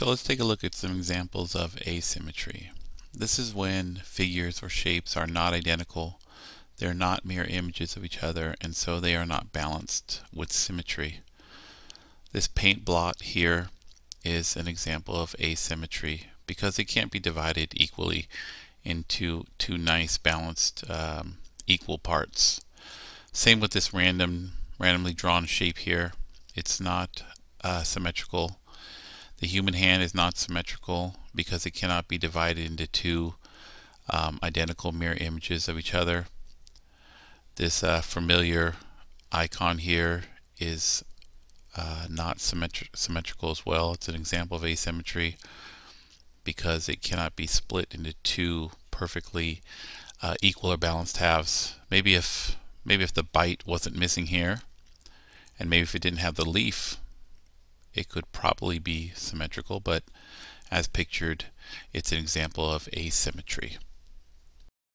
So let's take a look at some examples of asymmetry. This is when figures or shapes are not identical, they're not mirror images of each other, and so they are not balanced with symmetry. This paint blot here is an example of asymmetry because it can't be divided equally into two nice balanced um, equal parts. Same with this random randomly drawn shape here. It's not uh, symmetrical the human hand is not symmetrical because it cannot be divided into two um, identical mirror images of each other. This uh, familiar icon here is uh, not symmetri symmetrical as well. It's an example of asymmetry because it cannot be split into two perfectly uh, equal or balanced halves. Maybe if maybe if the bite wasn't missing here, and maybe if it didn't have the leaf it could probably be symmetrical, but as pictured, it's an example of asymmetry.